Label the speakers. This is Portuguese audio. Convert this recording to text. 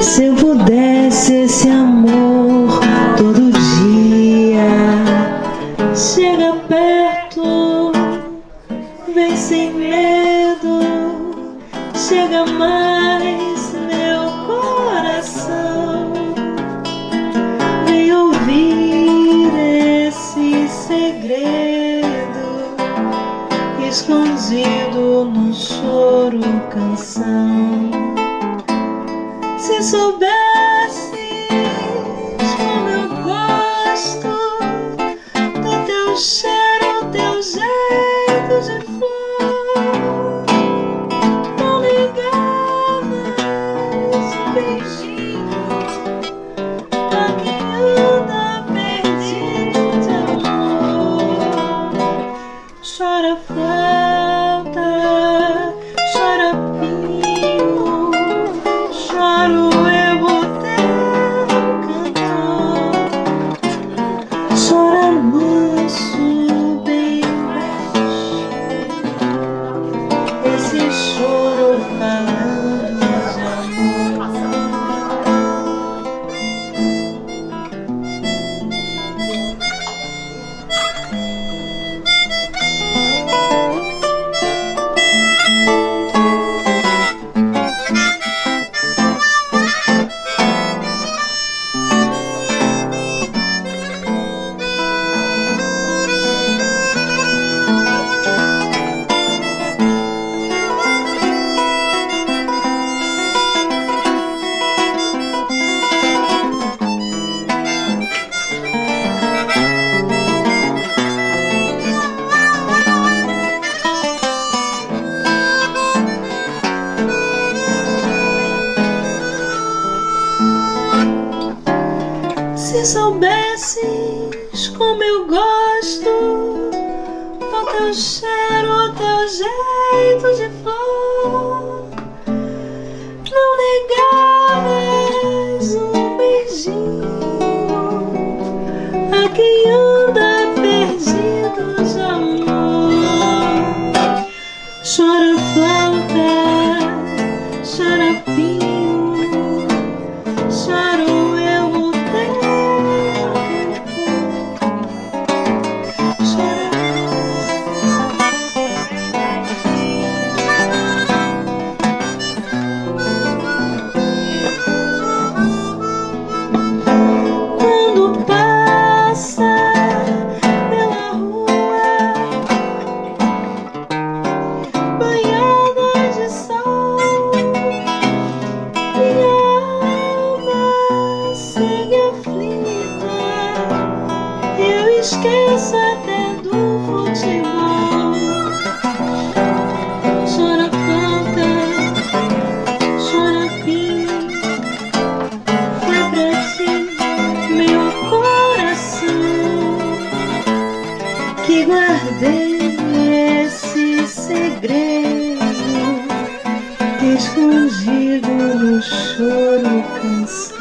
Speaker 1: Se eu pudesse esse amor todo dia Chega perto, vem sem medo Chega mais meu coração. Vem ouvir esse segredo Escondido no choro canção se soubesses Choro Se soubesses como eu gosto. Do teu cheiro, teu jeito de flor, esqueço até do futebol. Chora flauta, chora pinho. Foi pra meu coração, que guardei esse segredo escondido no choro cansado.